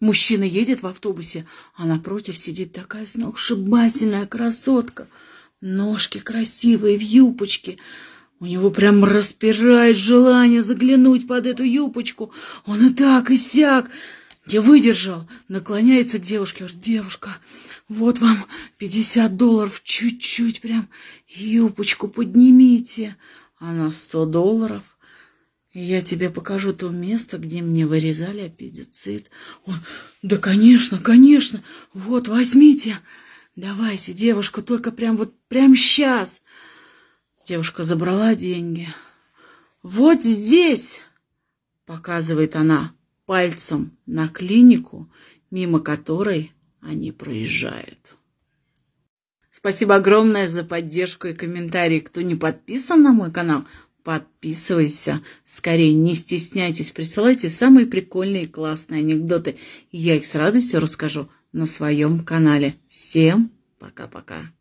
Мужчина едет в автобусе, а напротив сидит такая сногсшибательная красотка. Ножки красивые, в юбочке. У него прям распирает желание заглянуть под эту юбочку. Он и так, и сяк. Я выдержал, наклоняется к девушке, говорит, девушка, вот вам 50 долларов, чуть-чуть прям юбочку поднимите. Она 100 долларов. Я тебе покажу то место, где мне вырезали аппендицит. Он, да, конечно, конечно, вот, возьмите. Давайте, девушка, только прям вот, прям сейчас. Девушка забрала деньги. Вот здесь, показывает она пальцем на клинику, мимо которой они проезжают. Спасибо огромное за поддержку и комментарии. Кто не подписан на мой канал, подписывайся. Скорее, не стесняйтесь, присылайте самые прикольные и классные анекдоты. Я их с радостью расскажу на своем канале. Всем пока-пока.